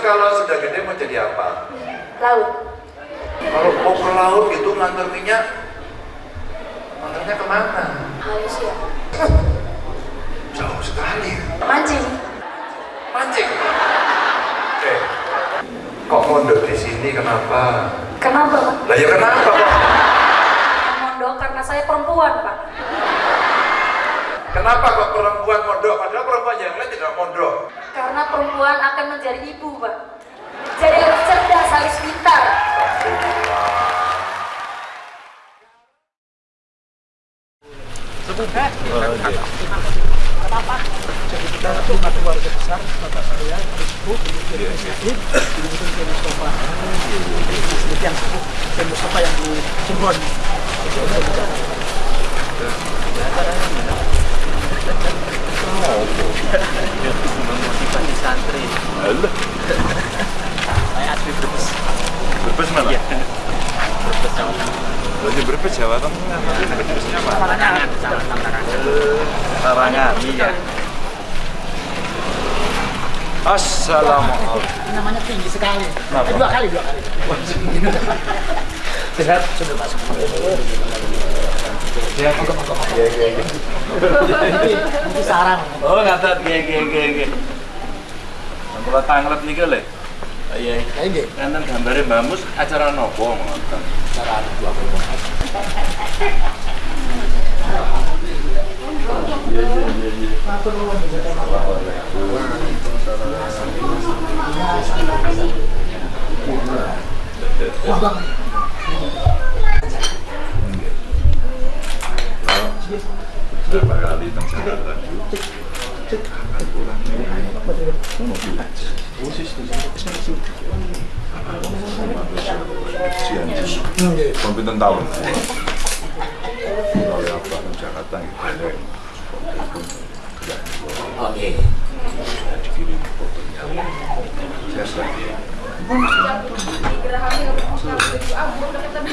kalau sudah gede mau jadi apa? Laut. Kalau mau ke laut gitu ngantar minyak, ngantarnya ke mana? Malaysia. Jauh sekali. Mancing. Mancing. Oke. Kok mondok di sini kenapa? Kenapa, Pak? Lah ya kenapa kok? Mondok karena saya perempuan, Pak. Kenapa kok perempuan mondok? Padahal perempuan yang lain tidak mondok. Karena perempuan akan menjadi ibu, Pak. Jadi harus cerdas, harus pintar. Jadi kita lima keluarga besar, bapak saya, ibu, Ibu kemudian Kiai Mustafa. Sedikit yang Mustafa yang di Cirebon. Memotivasi santri Alah, saya asli Brebes berbes mana? Iya. Brebes Jawa Tengah Lagi berbes Jawa Tengah. Berbesnya apa? Larangan sama larangan Larangan. iya Assalamualaikum. Namanya tinggi sekali. Eh, dua kali, dua kali. Sehat, sudah masuk. Sarang. oh ngatat ge ge ge ge tanglep nih kali. iya Kayak gitu. kan gambarnya Mbak Mus acara nopo ngoten dua kali. Iya, iya, iya, iya. Teng Jakarta? Mau pinten tahun? Kalau yang pulang ke Jakarta gitu. Oke. dikirim fotonya. Saya lagi.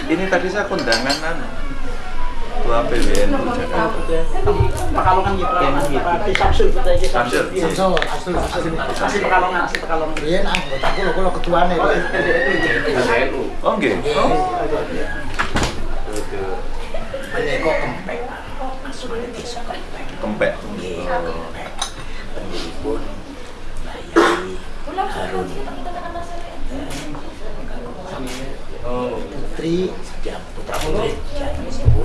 Ini tadi saya kondangan anu. Ketua PBN Jakarta. Pekalongan gitu. Samsul. Samsul, asli asli asli Pekalongan, asli Pekalongan. Riyen anggota kula kula ketuane. PBNU Oh nggih. Menika kempek. Desa kempek. Kempek. Nggih, kempek. Harun. oh Putri Setiap putra putri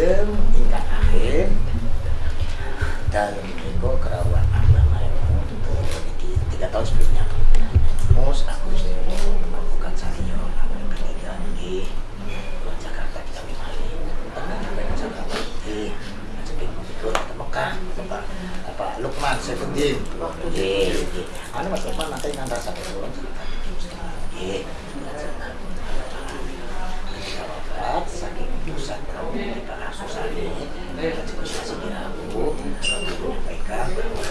Lajeng ingkang akhir. Dalam minggu kerawat agama yang iki tiga tahun sebelumnya. Mus aku sih melakukan saya yang ketiga nggih. Ke Jakarta kita Mali. Pernah sampai ke Jakarta. Nggih. Jadi ikut ke Mekah Bapak apa Lukman Seventeen. Nggih, nggih. Anu Mas Lukman nanti ngantar sampai pulang. Nggih. Ketika wafat, saking pusat kaum di Pak Susani, diskusi aku, guru pegang bahwa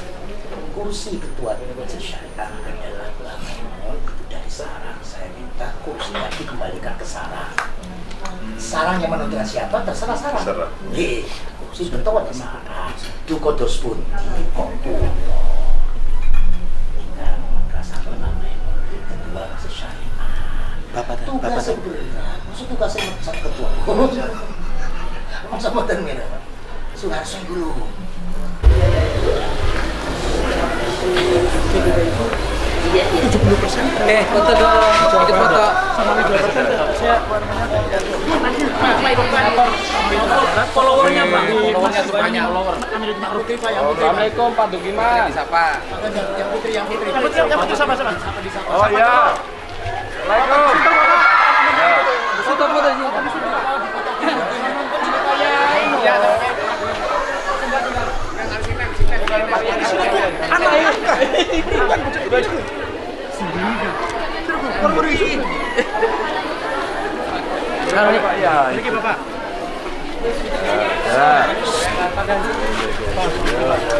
kursi ketua majelis syariah adalah bangun itu dari sarang. Saya minta kursinya dikembalikan ke sarang. Sarang yang menentukan siapa terserah sarang. Terserah. Nggih, kursi ketua di sarang. Duko dos pun kok kulo. Ingkang rasa namanya Masa boten mira, Pak? Suharso dulu. Eh, foto dong. Ikut foto. Followernya bang. Followernya tuh banyak follower. Assalamualaikum Pak Dugiman. Siapa? Oh ya. Assalamualaikum. Foto foto sini. Pak ya. Ini Bapak.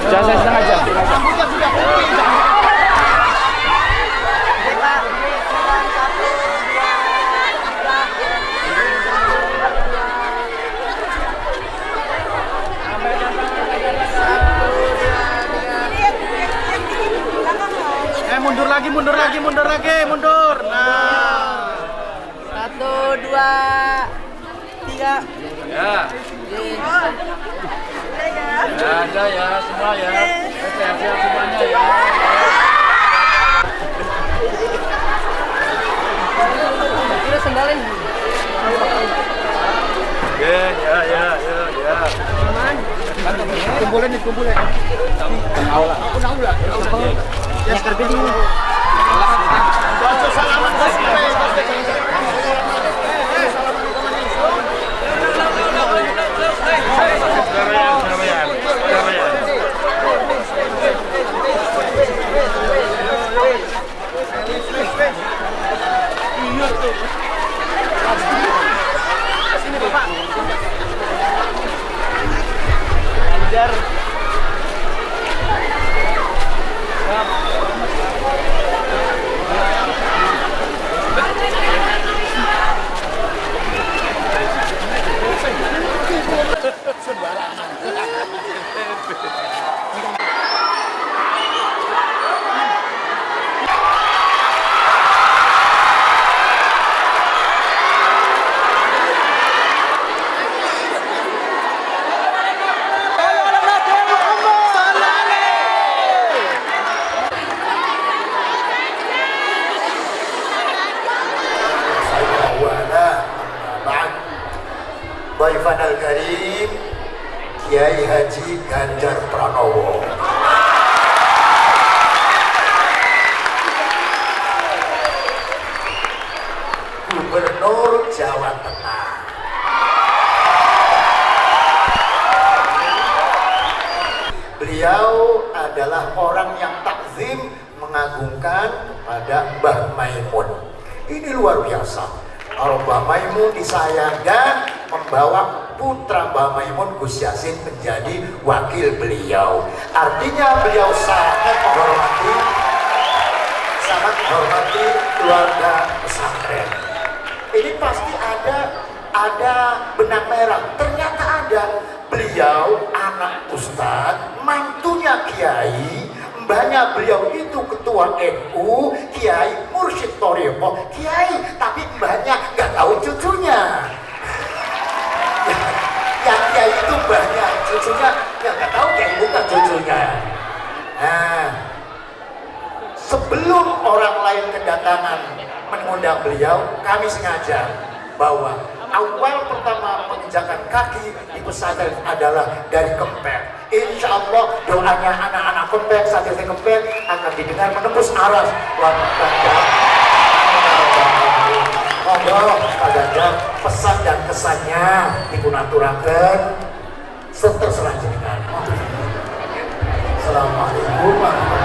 Jangan setengah jam. Mundur lagi, mundur lagi, mundur lagi, mundur. Nah. Satu, dua, tiga. Ya. Ya ada ya semua ya. Sehat-sehat semuanya ya. Kita sendalin. Ya ya ya ya ya. Kumpulin nih, kumpulin. Aula. Aula. Ya, sekarang dulu. Salaman Ini luar biasa. Kalau Mbah Maimun disayangkan membawa putra Mbah Maimun Gus Yasin menjadi wakil beliau. Artinya beliau sangat menghormati sangat menghormati keluarga pesantren. Ini pasti ada ada benang merah. Ternyata ada beliau anak ustadz, mantunya kiai, mbahnya beliau itu ketua NU, kiai mursyid Toriko, kiai, tapi mbahnya nggak tahu cucunya. Yang kiai itu mbahnya, cucunya yang nggak tahu kiai bukan cucunya. Nah, sebelum orang lain kedatangan mengundang beliau, kami sengaja bahwa awal pertama menginjakan kaki di pesantren adalah dari Kempek. Insya Allah doanya anak-anak Kempek, santri Kempek akan didengar menembus aras. Ganjar. Monggo, Pak Ganjar, pesan dan kesannya dipunaturakan seterserah jenengan. Assalamualaikum warahmatullahi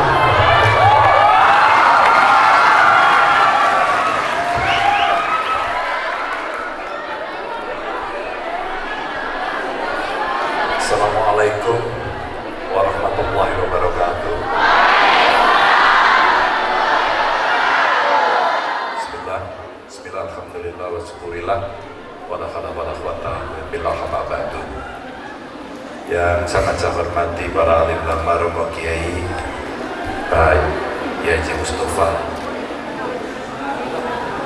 saya hormati para alim ulama romo kiai, Pak Yaji Mustafa.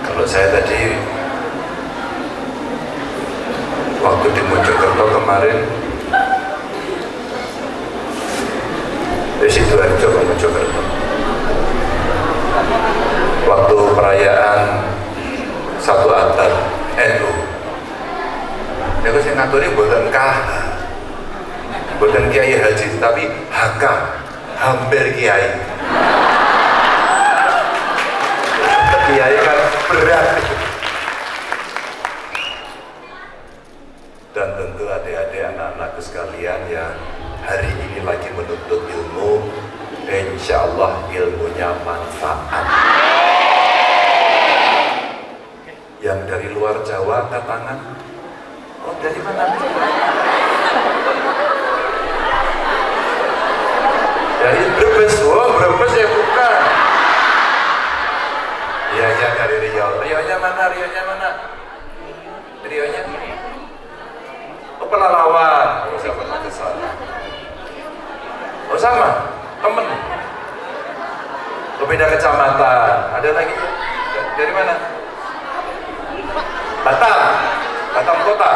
Kalau saya tadi waktu di Mojokerto kemarin di Sidoarjo ke Mojokerto. Waktu perayaan satu atar NU itu saya ngaturi buatan KH buatan Kiai Haji tapi HK hampir Kiai. Kiai kan berat dan tentu adik-adik anak-anakku sekalian yang hari ini lagi menuntut ilmu insya Allah ilmunya manfaat yang dari luar Jawa angkat tangan oh dari mana dari Brebes oh Brebes ya bukan iya iya dari Riau Riau-nya mana Riau-nya mana Riau-nya oh Pelalawan oh saya pernah ke sana oh sama temen oh beda kecamatan. Ada lagi? Dari mana? Batam. Batam kota.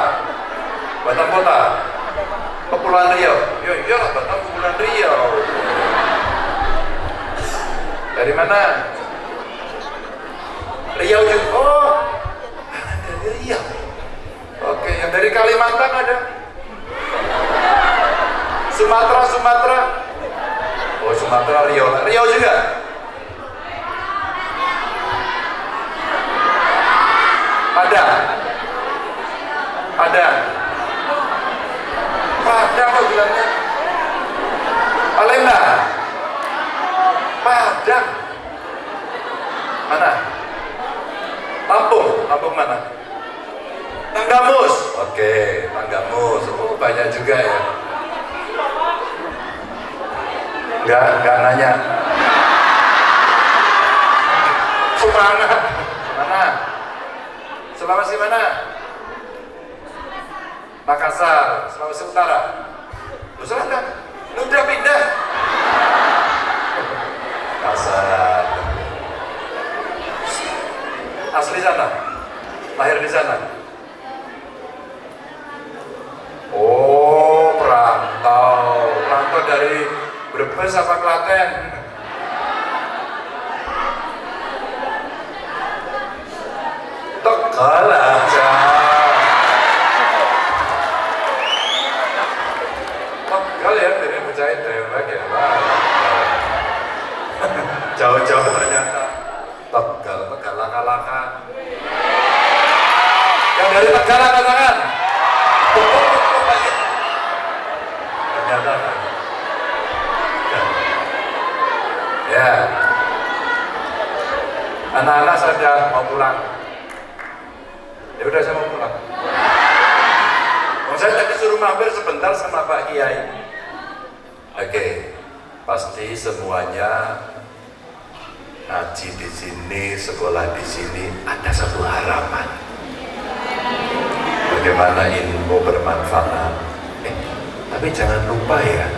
Batam kota. Kepulauan Riau. Ya iya Batam Kepulauan Riau. Dari mana? Riau juga. Oh. Dari Riau oke yang dari Kalimantan ada. Sumatera Sumatera. Oh Sumatera Riau. Riau juga Padang Padang Padang apa bilangnya? Palembang. Padang. Mana? Lampung. Lampung mana? Tanggamus. Oke Tanggamus. Oh banyak juga ya. Enggak enggak nanya. Semangat mana Sulawesi mana? Makassar Sulawesi Utara. Lu selatan Lu udah pindah Makassar asli sana lahir di sana oh perantau perantau dari Brebes apa Klaten Tegal aja Tegal ya dari percaya dewek ya Pak. jauh-jauh ternyata Tegal, Tegal laka-laka yang dari Tegal angkat tangan ternyata ya anak-anak saja mau pulang ya udah saya mau pulang oh, saya tadi suruh mampir sebentar sama Pak Kiai oke pasti semuanya ngaji di sini, sekolah di sini ada satu harapan. Bagaimana ilmu bermanfaat. Eh, tapi jangan lupa ya,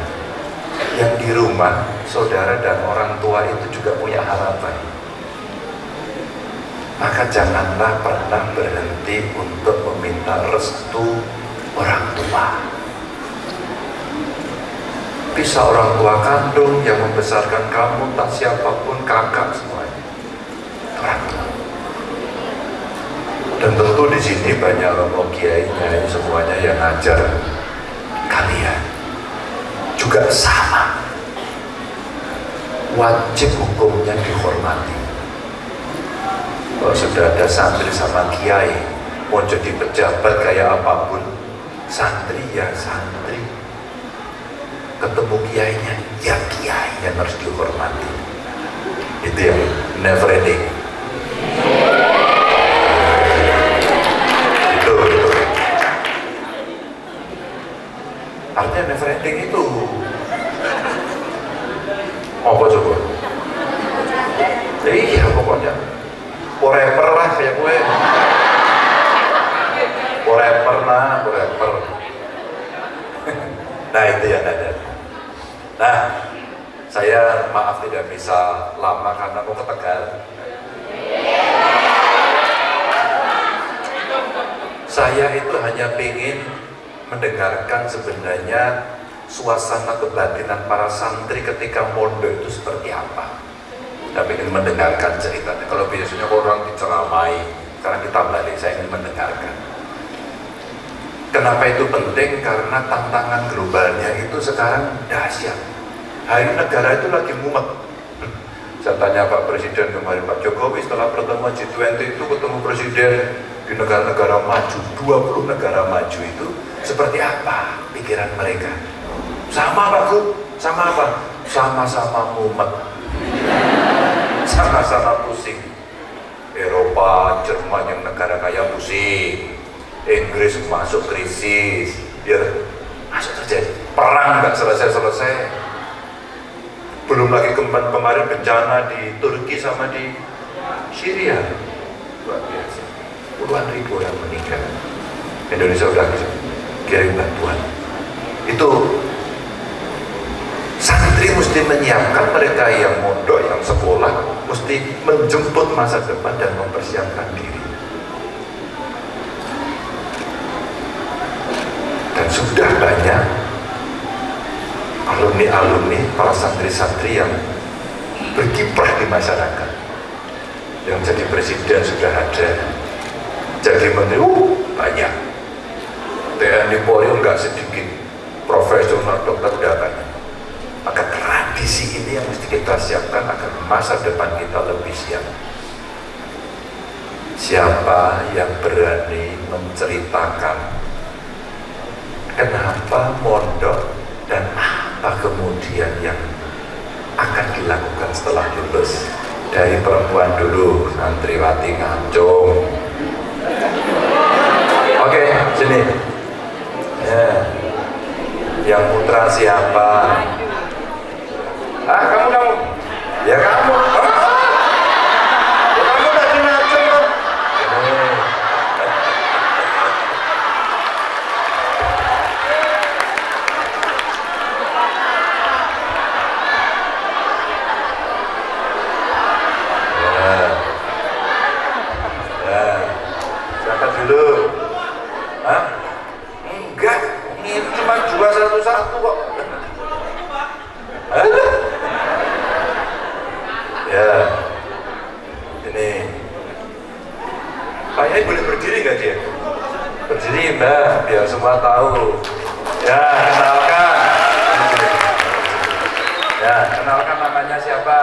yang di rumah, saudara dan orang tua itu juga punya harapan. Maka janganlah berhenti untuk meminta restu orang tua. Bisa orang tua kandung yang membesarkan kamu tak siapa pun kakak semuanya. Orang tua. Dan tentu di sini banyak romo kiai semuanya yang ngajar kalian. Juga sama. Wajib hukumnya dihormati kalau sudah ada santri sama kiai mau jadi pejabat kayak apa pun santri ya santri. Ketemu kiainya ya kiai yang harus dihormati. Itu yang never ending. Artinya never ending itu. Apa coba? Iya pokoknya forever lah kayak gue forever lah forever nah itu yang ada nah saya maaf tidak bisa lama karena mau ke Tegal saya itu hanya ingin mendengarkan sebenarnya suasana kebatinan para santri ketika mondok itu seperti apa. Saya ingin mendengarkan ceritanya. Kalau biasanya orang diceramai, sekarang kita balik, saya ingin mendengarkan. Kenapa itu penting? Karena tantangan globalnya itu sekarang dahsyat. Hari negara itu lagi mumet. Saya tanya Pak Presiden kemarin, Pak Jokowi setelah pertemuan G20 itu ketemu Presiden di negara-negara maju, 20 negara maju itu seperti apa pikiran mereka? Sama Pak Gub, sama apa? Sama-sama mumet. Sama-sama pusing. Eropa, Jerman yang negara kaya pusing. Inggris masuk krisis. Ya, masuk terjadi. Perang nggak selesai-selesai. Belum lagi kemarin, kemarin bencana di Turki sama di Syria. Luar biasa. Puluhan ribu orang meninggal. Indonesia udah kirim bantuan. Itu santri mesti menyiapkan mereka yang mondok yang sekolah mesti menjemput masa depan dan mempersiapkan diri dan sudah banyak alumni-alumni, para santri-santri yang berkiprah di masyarakat. Yang jadi presiden sudah ada, jadi menteri, uh, banyak. TNI Polri enggak sedikit, profesional dokter sudah banyak. Maka tradisi ini yang mesti kita siapkan agar masa depan kita lebih siap. Siapa yang berani menceritakan kenapa mondok dan apa kemudian yang akan dilakukan setelah lulus dari perempuan dulu santriwati ngancung? Oke sini. Ya. yang putra siapa? Ah kamu kamu. Ya kamu silakan namanya siapa?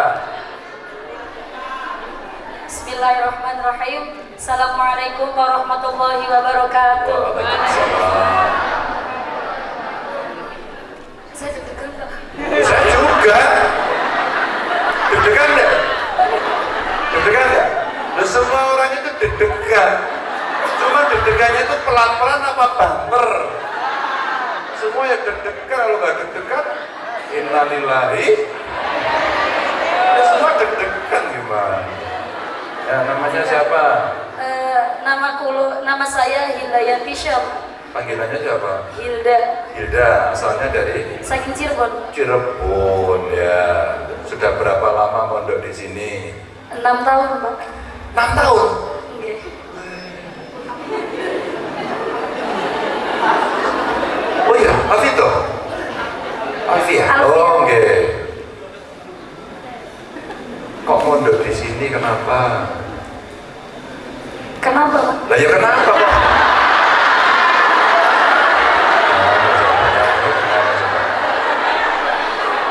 Bismillahirrahmanirrahim. Assalamualaikum warahmatullahi wabarakatuh. Waalaikumsalam. Saya deg-degan Saya juga. Deg-degan enggak? Deg-degan enggak? Nah, semua orang itu deg-degan. Cuma deg-degannya itu pelan-pelan apa baper? Semua ya deg-degan kalau nggak deg-degan innalillahi semua deg-degan gimana? Ya, namanya siapa? Uh, nama kulo, nama saya Hilda Syam. Panggilannya siapa? Hilda. Hilda, asalnya dari? Saking Cirebon. Cirebon, ya. Sudah berapa lama mondok di sini? Enam tahun, Pak. Enam tahun? Iya. Oh iya, Afito? Alfia? Alfia. Oh, kok mondok di sini kenapa? Kenapa? Lah ya kenapa kok?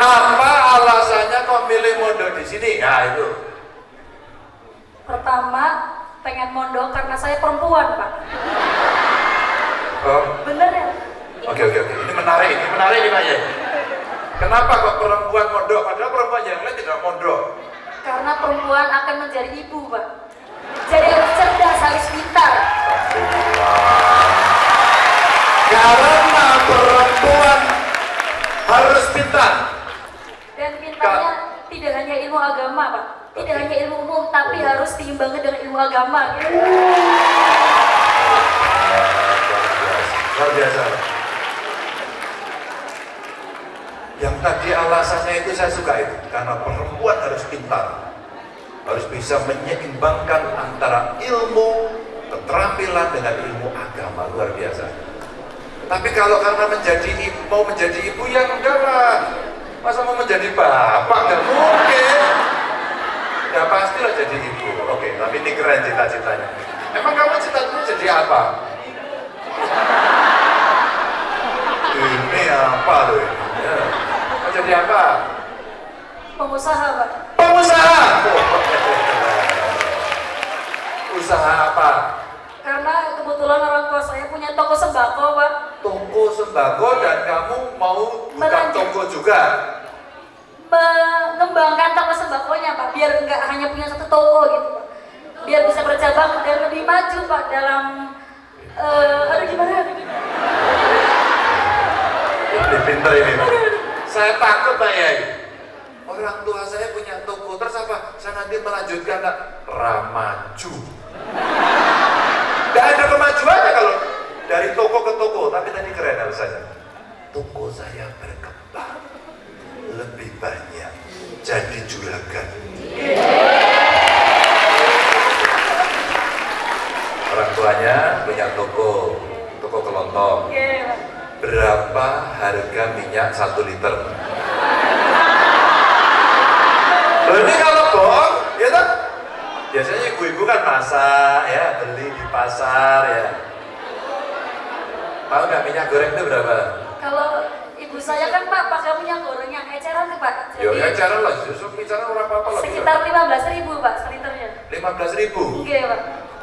Apa alasannya kok milih mondok di sini? Nah itu. Pertama, pengen mondok karena saya perempuan, Pak. Oh. Bener ya? Oke oke oke, ini menarik, ini menarik ini Pak. Ya. Kenapa kok perempuan mondok? Padahal perempuan yang lain tidak mondok karena perempuan akan menjadi ibu pak. Jadi harus cerdas harus pintar. Karena perempuan harus pintar. Dan pintarnya tidak hanya ilmu agama pak. Tidak hanya ilmu umum tapi oh. harus diimbangi dengan ilmu agama. Gitu. luar biasa. yang tadi alasannya itu saya suka itu karena perempuan harus pintar. Harus bisa menyeimbangkan antara ilmu keterampilan dengan ilmu agama. Luar biasa. Tapi kalau karena menjadi ibu, mau menjadi ibu ya enggak lah. Masa mau menjadi bapak? Enggak mungkin. Ya pastilah jadi ibu. Oke tapi ini keren cita-citanya. Emang kamu cita-cita jadi apa? Ini apa loh ini? Jadi apa? Pengusaha, Pak. Pengusaha. Usaha apa? Karena kebetulan orang tua saya punya toko sembako, Pak. Toko sembako dan kamu mau buka Melanjut. toko juga? Mengembangkan toko sembakonya, Pak. Biar nggak hanya punya satu toko gitu, Pak. Biar bisa bercabang dan lebih maju, Pak, dalam eh aduh gimana? Pinter ini Pak. Saya takut Pak Yai. Orang tua saya punya toko, terus apa? Saya nanti melanjutkan? Ramaju. Gak ada kemajuannya kalau dari toko ke toko, tapi tadi keren alasannya. Toko saya berkembang lebih banyak, jadi juragan. Orang tuanya punya toko, toko kelontong. Berapa harga minyak satu liter? Ini kalau bohong, ya kan? Biasanya ibu-ibu kan masak ya, beli di pasar ya. Tahu nggak minyak goreng itu berapa? Kalau ibu saya kan Pak pakai minyak goreng yang eceran tuh Pak. Yo Jadi ya cara lah, justru bicara orang apa lah. sekitar 15 ribu Pak seliternya. lima belas ribu. Iya Pak.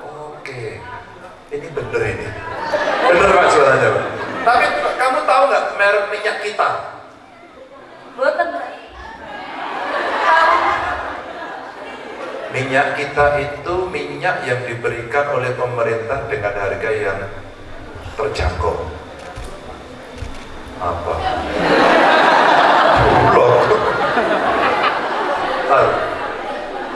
Oke, ini bener ini. Bener pak suaranya pak. Tapi kamu tahu nggak merek minyak kita? Tahu. Minyak kita itu minyak yang diberikan oleh pemerintah dengan harga yang terjangkau. Apa? Bulog. Tahu?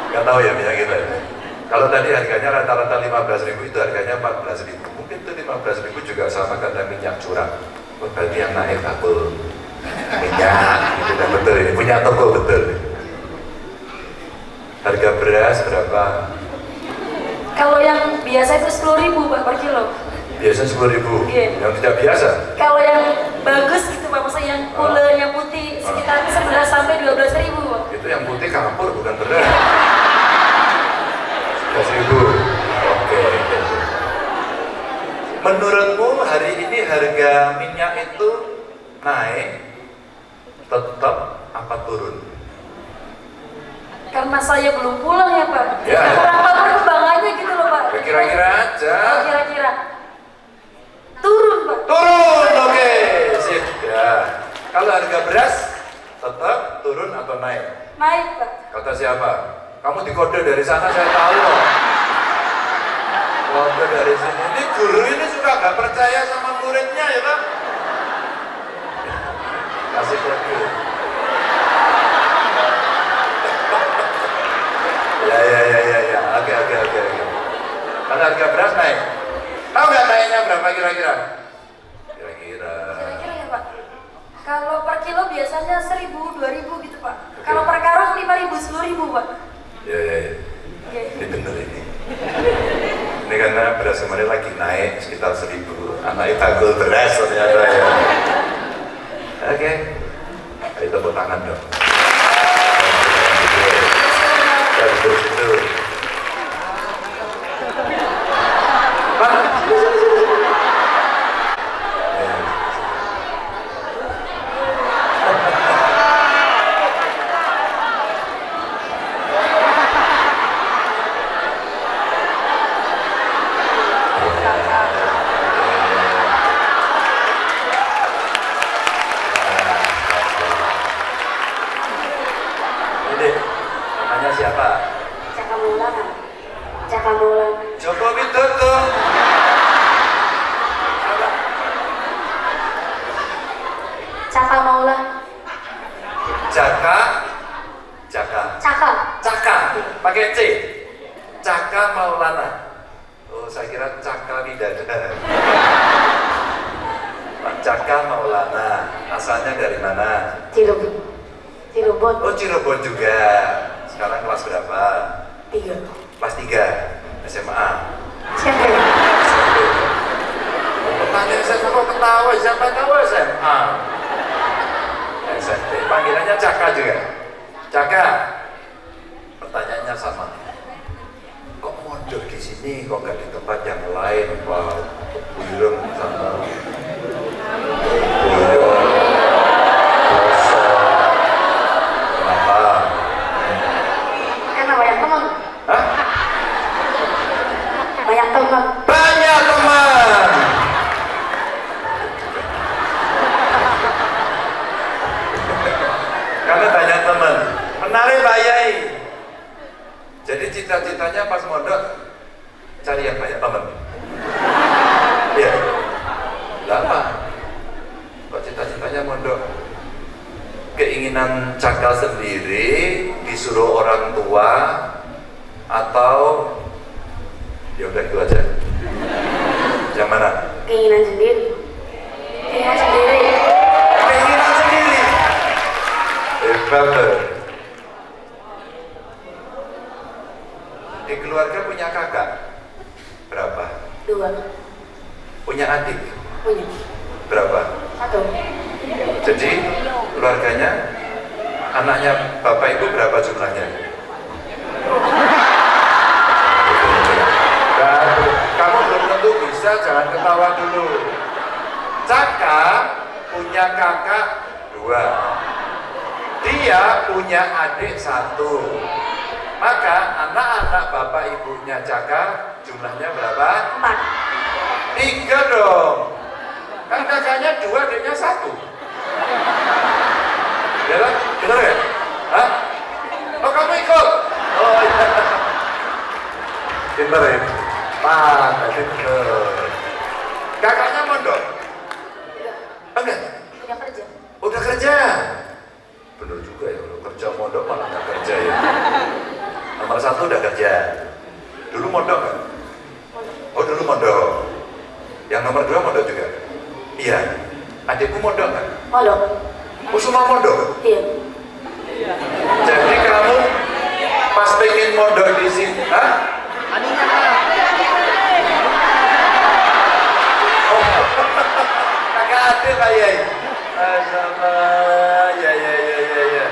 Nggak tahu ya minyak kita. ya? Kalau tadi harganya rata-rata 15.000 itu harganya 14.000. Mungkin itu 15.000 juga sama Oh, berarti yang naik kabel minyak. Itu kan betul ini. Punya toko betul. Harga beras berapa? Kalau yang biasa itu 10 ribu Pak per kilo. Biasa 10.000. Iya. Yang tidak biasa? Kalau yang bagus gitu Pak, maksudnya yang kulenya putih sekitar 11 sampai 12 ribu Pak. Itu yang putih kapur bukan beras. 11.000. Oke. Menurutmu hari ini harga minyak itu naik, tetap apa turun? Karena saya belum pulang ya Pak. Ya. Tahu perkembangannya gitu loh Pak. Kira-kira aja. Oh, Kira-kira. Turun Pak. Turun, oke, sip. Ya. Kalau harga beras tetap turun atau naik? Naik Pak. Kata siapa? Kamu dikode dari sana saya tahu loh. Kode dari sini. Ini guru ini suka gak percaya sama muridnya ya kan? Kasih kode. ya ya ya ya ya. Oke oke oke oke. Kalau harga beras naik. Tahu nggak naiknya berapa kira-kira? Kira-kira. Kira-kira ya Pak. Kalau per kilo biasanya 1000, 2000 gitu Pak. Kalau per karung 5000, 10000 Pak. Ya ya ya. Iya. Ini bener ini. Ini karena beras kemarin lagi naik sekitar seribu. Anaknya tagul beras ternyata ya. Oke. Ayo tepuk tangan dong. Bagus itu. Pak. Ya. Ini namanya siapa? Caka Maulana. Caka Maulana. Joko Widodo. Apa? Caka Maulana. Jaka, Jaka, Caka. Caka, pakai C. Caka Maulana. Oh, saya kira Caka Widadari. Pak Caka Maulana. Asalnya dari mana? Cirebon. Cirebon. Oh, Cirebon juga. Sekarang kelas berapa? Tiga. Kelas 3 SMA. Siapa ya? kok ketawa? Siapa tahu SMA? SMP. Panggilannya Caka juga. Caka. Pertanyaannya sama. Kok mondok di sini? Kok nggak di tempat yang lain? Pak Buyurem sama Buyurem. Kenapa? Karena banyak teman. Hah? Banyak teman. Banyak teman. Karena banyak teman. Menarik Pak Yai. Jadi cita-citanya pas mondok cari yang banyak teman. Iya. Lama. Kok cita-citanya mondok? Keinginan cakal sendiri disuruh orang tua atau ya udah itu aja yang mana Keinginan sendiri. Keinginan sendiri. keinginan sendiri hebat tuh. Di keluarga punya kakak? Berapa? Dua. punya adik? Punya. berapa? Satu. jadi keluarganya? Anaknya bapak ibu berapa jumlahnya? Dan kamu belum tentu bisa jangan ketawa dulu. Caka punya kakak dua. Dia punya adik satu maka anak-anak bapak ibunya Caka jumlahnya berapa? Empat. Tiga dong. Kan kakaknya dua, adiknya satu. Ya kan? Benar ya? Hah? Oh kamu ikut? Oh iya. Pintar ya? Pak, bener. Kakaknya mondok? Enggak? Punya kerja. Udah kerja? Bener juga ya, kalau kerja mondok malah nggak kerja ya. Nomor satu udah kerja. Dulu mondok kan? Oh dulu mondok. Yang nomor dua mondok juga? Iya. Adikku mondok kan? Modok. Oh semua mondok? Iya. Jadi kamu pas pengen mondok di sini, hah? Oh, kakak adik Yai. Sama, ya ya ya ya ya.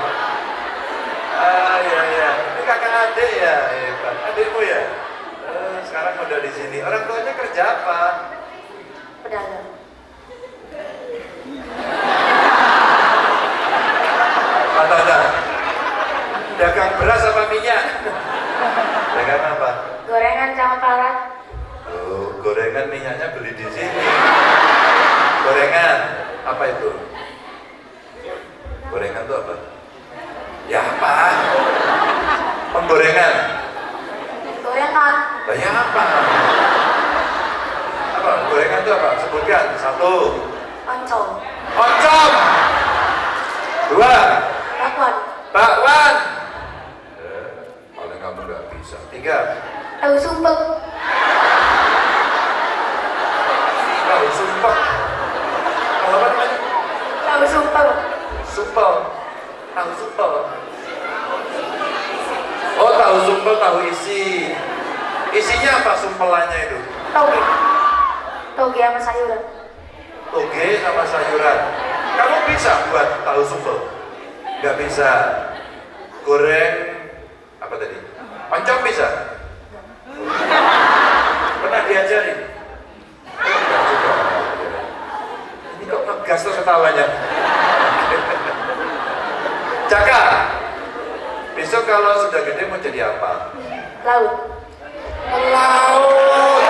Ah ya ya. Ini kakak adik ya, hebat. Adikmu ya. Eh, sekarang mondok di sini. Orang tuanya kerja apa? Pedagang. Dagang beras apa minyak? Dagang apa? Gorengan sama parat. Oh, gorengan minyaknya beli di sini. Gorengan apa itu? Gorengan itu apa? Ya apa? Penggorengan. Gorengan. Banyak apa? Apa? Gorengan itu apa? Sebutkan. Satu. Oncom. Oncom. Dua. Bakwan. Bakwan. Eh, paling kamu nggak bisa. Tiga. Tahu sumpel. Tahu. Tahu apa namanya? Tahu sumpel. Sumpel. Tahu sumpel. Oh, tahu sumpel, tahu isi. Isinya apa sumpelannya itu? Toge. Toge sama sayuran. Toge sama sayuran. Kamu bisa buat tahu sumpel? Nggak bisa. Goreng apa tadi? Oncom bisa? Pernah diajarin? Juga. Ini kok ngegas tuh ketawanya? Caka, besok kalau sudah gede mau jadi apa? Laut. Melaut.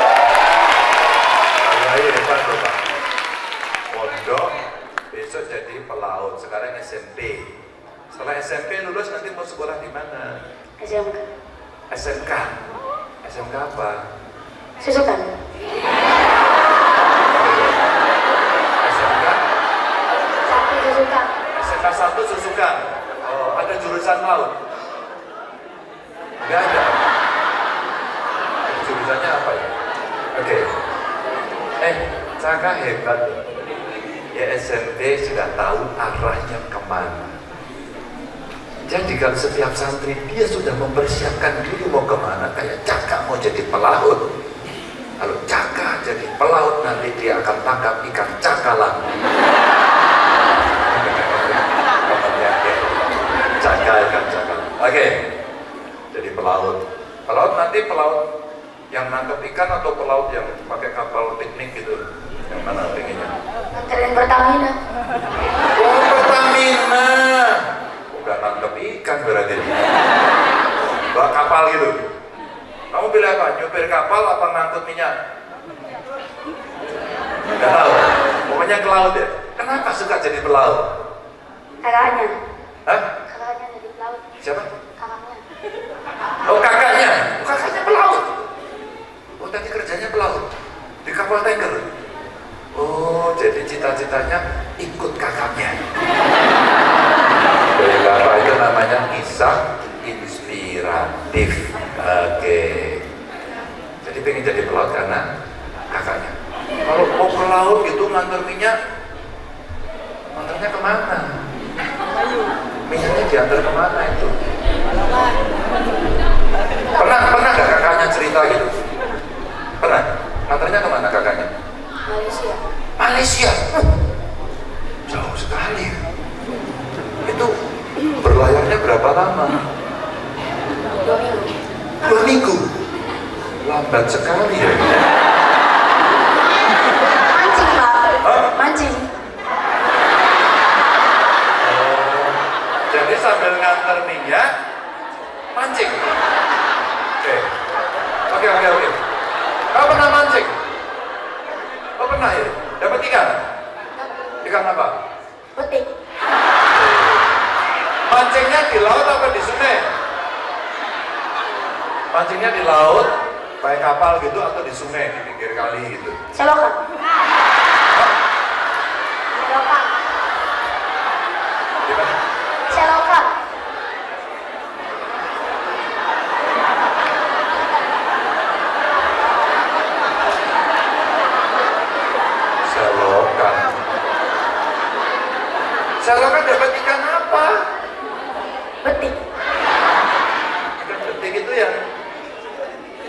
Ayah hebat loh Pak. Pondok besok jadi pelaut. Sekarang SMP. Setelah SMP lulus nanti mau sekolah di mana? SMK. SMK. SMK apa? Susukan. SMK. Satu susukan. SMK 1 Susukan. Oh, ada jurusan laut? Enggak ada. Jurusannya apa ya? Oke. Eh, Caka hebat. Ya SMP sudah tahu arahnya ke mana. Jadi kalau setiap santri dia sudah mempersiapkan diri mau ke mana. Kayak Caka mau jadi pelaut. Kalau Caka jadi pelaut nanti dia akan tangkap ikan cakalang. Cakal ikan cakalang. Oke. Jadi pelaut. Pelaut nanti pelaut yang nangkep ikan atau pelaut yang pakai kapal piknik gitu. Yang mana pengennya? Anterin Pertamina. Oh, Pertamina. Bukan nangkep ikan berarti. Bawa kapal gitu. Kamu pilih apa? Nyupir kapal apa ngangkut minyak? Gak tahu. Pokoknya ke laut ya. Kenapa suka jadi pelaut? Kakaknya. Hah? Kakaknya jadi pelaut. Siapa? Kakaknya. Oh kakaknya. Oh, kakaknya pelaut. Oh tadi kerjanya pelaut di kapal tanker. Jadi cita-citanya ikut kakaknya. Dari kakak itu namanya kisah inspiratif. Oke. Jadi pengen jadi pelaut karena kakaknya. Kalau mau ke laut gitu ngantar minyak, ngantarnya ke mana? Minyaknya diantar ke mana itu? Pernah pernah nggak kakaknya cerita gitu? Pernah? Ngantarnya ke mana kakaknya? Malaysia. Malaysia. Uh, jauh sekali. Itu berlayarnya berapa lama? Dua minggu. Dua minggu. Lambat sekali ya. Mancing pak. Hah? Mancing. Jadi sambil ngantar minyak, mancing. Oke, oke, oke, oke. Kau pernah mancing? Kau pernah ya? Ikan? Ikan apa? Petik. Mancingnya di laut apa di sungai? Mancingnya di laut, pakai kapal gitu atau di sungai di pinggir kali gitu. Selokan. Gimana? Selokan. Selokan. Selokan dapat ikan apa? Petik. Ikan betik itu yang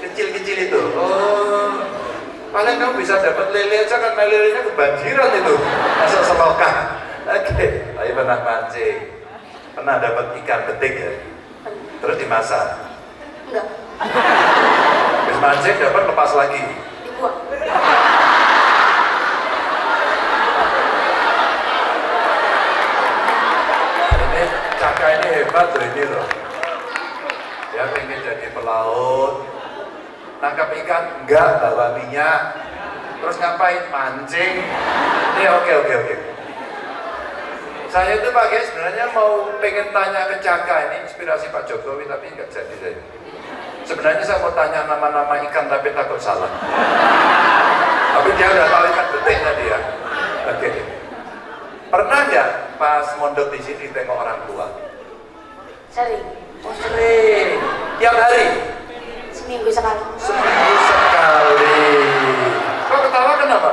kecil-kecil itu. Oh, paling kamu bisa dapat lele aja kan lelenya kebanjiran itu. Masa selokan. Oke, tapi pernah mancing. Pernah dapat ikan betik ya? Terus dimasak. Enggak. Habis mancing dapat lepas lagi. Dibuang. Ini Caka ini hebat loh ini loh. Dia pengen jadi pelaut, nangkap ikan enggak bawa minyak, terus ngapain mancing. Ini oke oke oke. Saya itu pakai sebenarnya mau pengen tanya ke Caka ini inspirasi Pak Jokowi tapi enggak jadi saya. Sebenarnya saya mau tanya nama-nama ikan tapi takut salah. Tapi dia udah tahu ikan betik tadi ya. Oke. Pernah nggak pas mondok di sini tengok orang tua? Sering. Oh sering. Tiap hari? Seminggu sekali. Seminggu sekali. Kok ketawa kenapa?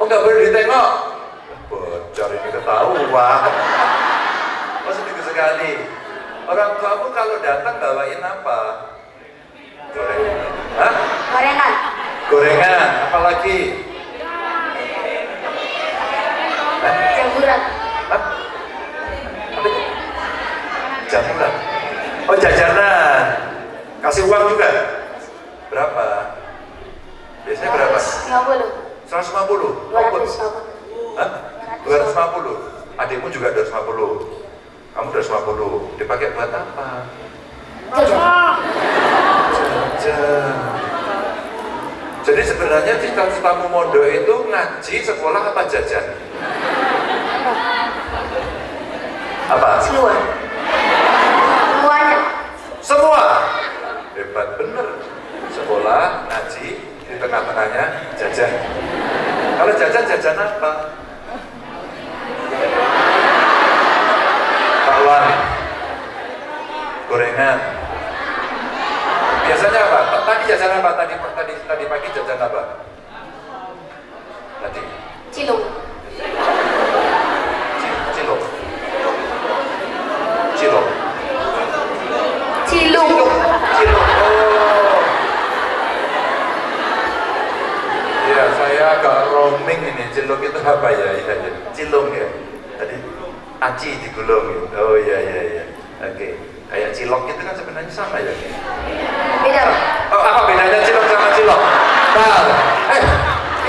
Oh nggak boleh ditengok? Bocor ini ketahuan. Oh seminggu sekali. Orang tuamu kalau datang bawain apa? Gorengan. Hah? Gorengan. Gorengan. Apalagi? Jamburan. Hah? Jamuran. Oh jajanan. Kasih uang juga? Berapa? Biasanya berapa? 50. 150? Oh, 250. Hah? 250? Adikmu juga 250? Kamu 250? Dipakai buat apa? Jajan. Jajan. Jadi sebenarnya cita-citamu mondok itu ngaji, sekolah apa jajan? Apa? Semua. Semua. Hebat bener. Sekolah, ngaji, di tengah-tengahnya jajan. Kalau jajan, jajan apa? Bakwan. Gorengan. Biasanya apa? Tadi jajan apa? Tadi tadi tadi pagi jajan apa? Tadi Cilung. Ci- cilok. Cilok. Cilung. Cilok. Oh. Cilok itu apa ya? Iya, ya. Cilung ya. Tadi aci digulung. Oh iya iya iya. Oke. Kayak cilok itu kan sebenarnya sama ya. Beda. Oh, apa bedanya cilok sama cilok? Nah, eh,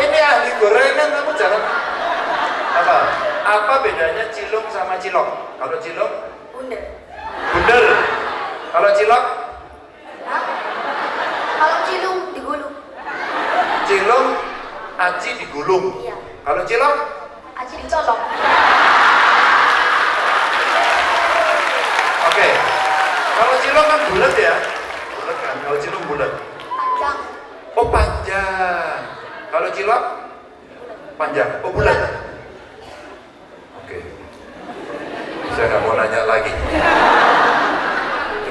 ini ahli gorengan kamu jangan apa? Apa bedanya cilung sama cilok? Kalau cilok Bunda. bundel. Kalau cilok Hah? Kalau cilung digulung. cilung aci digulung. Iya. Kalau cilok Aci dicolok. Oke. Kalau cilok kan bulat ya. Bulat kan. Kalau cilok bulat. Panjang. Oh panjang. Kalau cilok panjang. Oh bulat. Oke. Saya nggak mau nanya lagi.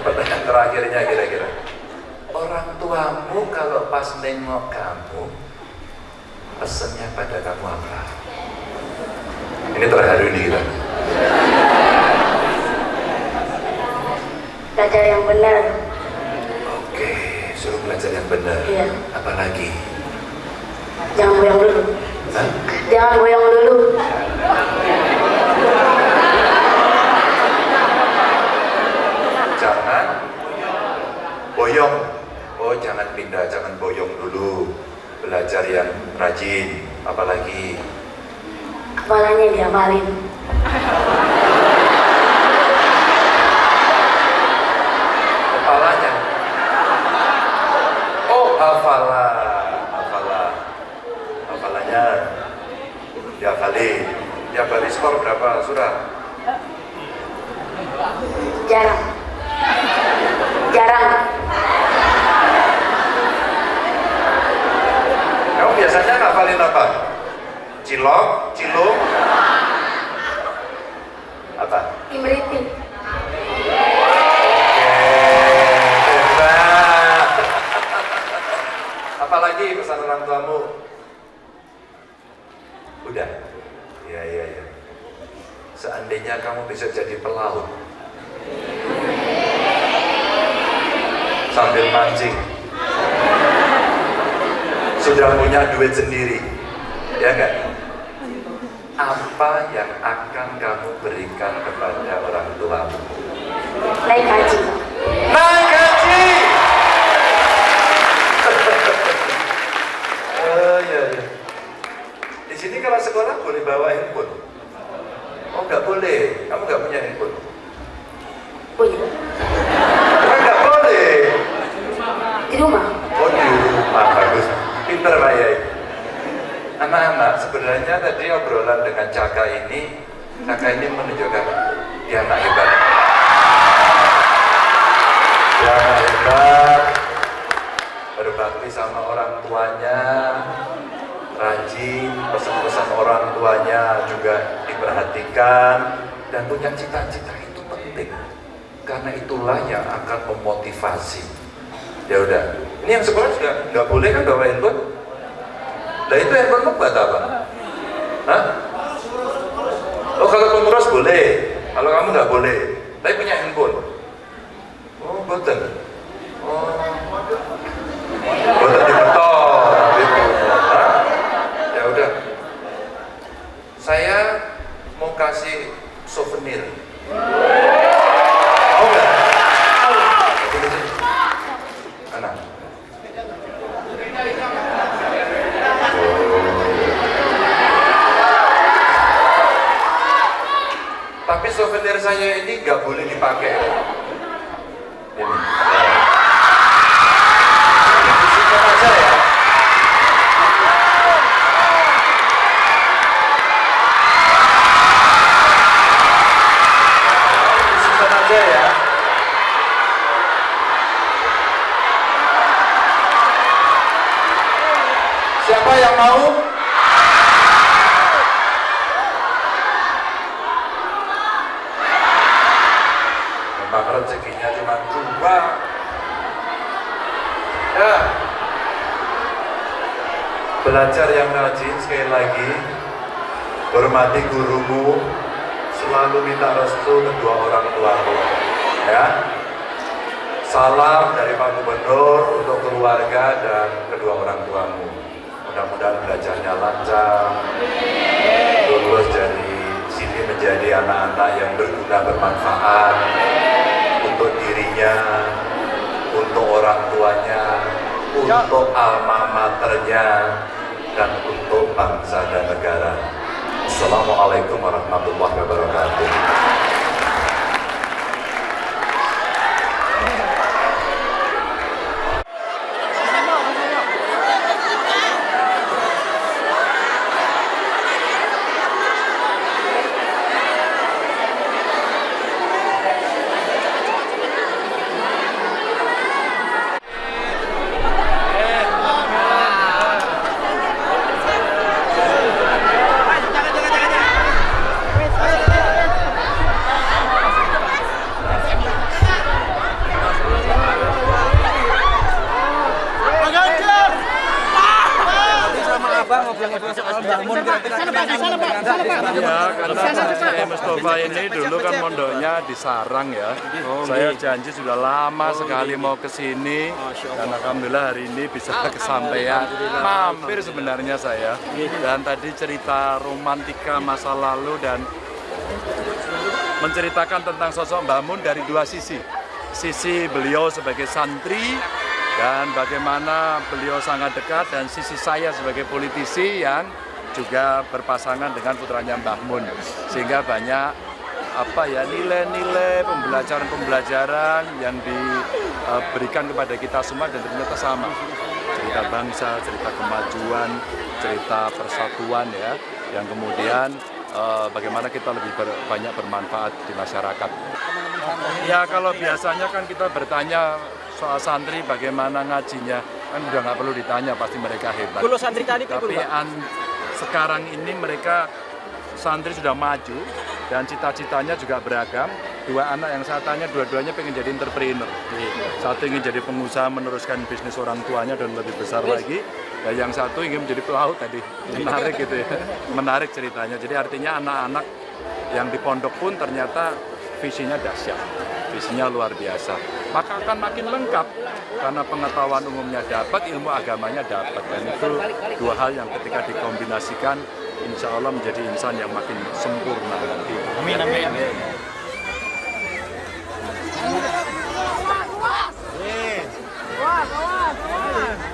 Pertanyaan terakhirnya kira-kira. Orang tuamu kalau pas nengok kamu, pesennya pada kamu apa? Ini terharu nih kita. Belajar yang benar. Oke, suruh belajar yang benar. Iya. Apalagi? Jangan goyang dulu. Hah? Jangan goyang dulu. Jangan boyong. Oh, jangan pindah, jangan boyong dulu. Belajar yang rajin. Apalagi? Kepalanya diamalin. Kepalanya. Oh, hafalah. Hafalah. Hafalannya. Dihafalin. Tiap hari skor berapa surat? Jarang. Jarang. Kamu biasanya ngafalin apa? Cilok, cilung, apa? Imriting. Hebat. Apalagi pesan orang tuamu? Udah. Ya, ya, ya. Seandainya kamu bisa jadi pelaut, sambil mancing, sudah punya duit sendiri, ya enggak? Apa yang akan kamu berikan kepada orang tuamu? Naik haji. Naik haji. oh iya iya. Di sini kalau sekolah boleh bawa handphone. Oh nggak boleh. Kamu nggak punya handphone. Punya. Kan nggak boleh. Di rumah. Oh di rumah bagus. Pinter Pak Yai. Anak-anak sebenarnya tadi obrolan dengan Caka ini, Caka ini menunjukkan dia anak hebat. Dia anak hebat, berbakti sama orang tuanya, rajin, pesan-pesan orang tuanya juga diperhatikan, dan punya cita-cita itu penting. Karena itulah yang akan memotivasi. Ya udah, ini yang sekolah juga nggak boleh kan bawa handphone? Nah itu handphone buat apa? Hah? Oh kalau pengurus boleh, kalau kamu nggak boleh. Tapi punya handphone. Oh betul. Oh, betul dibetul. Gitu. Hah? Ya udah. Saya kasih souvenir. Tapi souvenir saya ini nggak boleh dipakai. Ini. Siapa yang mau? Memang rezekinya cuma dua. Ya. Belajar yang rajin sekali lagi. Hormati gurumu. Selalu minta restu kedua orang tuamu. Ya. Salam dari Pak Gubernur untuk keluarga dan kedua orang tuamu. Mudah-mudahan belajarnya lancar, lulus dari sini menjadi anak-anak yang berguna bermanfaat untuk dirinya, untuk orang tuanya, untuk alma maternya, dan untuk bangsa dan negara. Assalamualaikum warahmatullahi wabarakatuh. Ya, karena saya Mustafa ini dulu kan mondoknya di Sarang ya. Saya janji sudah lama sekali mau ke sini dan alhamdulillah hari ini bisa kesampaian. Mampir sebenarnya saya. Dan tadi cerita romantika masa lalu dan menceritakan tentang sosok Mbah Mun dari dua sisi. Sisi beliau sebagai santri dan bagaimana beliau sangat dekat dan sisi saya sebagai politisi yang juga berpasangan dengan putranya Mbah Mun sehingga banyak apa ya nilai-nilai pembelajaran-pembelajaran yang diberikan kepada kita semua dan ternyata sama cerita bangsa, cerita kemajuan, cerita persatuan ya yang kemudian eh, bagaimana kita lebih ber- banyak bermanfaat di masyarakat. Ya kalau biasanya kan kita bertanya soal santri bagaimana ngajinya kan udah nggak perlu ditanya pasti mereka hebat. Kulo santri tadi Tapi an- sekarang ini mereka santri sudah maju dan cita-citanya juga beragam. Dua anak yang saya tanya dua-duanya pengen jadi entrepreneur. Satu ingin jadi pengusaha meneruskan bisnis orang tuanya dan lebih besar lagi. Dan yang satu ingin menjadi pelaut tadi. Menarik gitu ya. Menarik ceritanya. Jadi artinya anak-anak yang di pondok pun ternyata visinya dahsyat. Visinya luar biasa. Maka akan makin lengkap karena pengetahuan umumnya dapat, ilmu agamanya dapat. Dan itu dua hal yang ketika dikombinasikan insya Allah menjadi insan yang makin sempurna nanti. Amin, amin. Bapak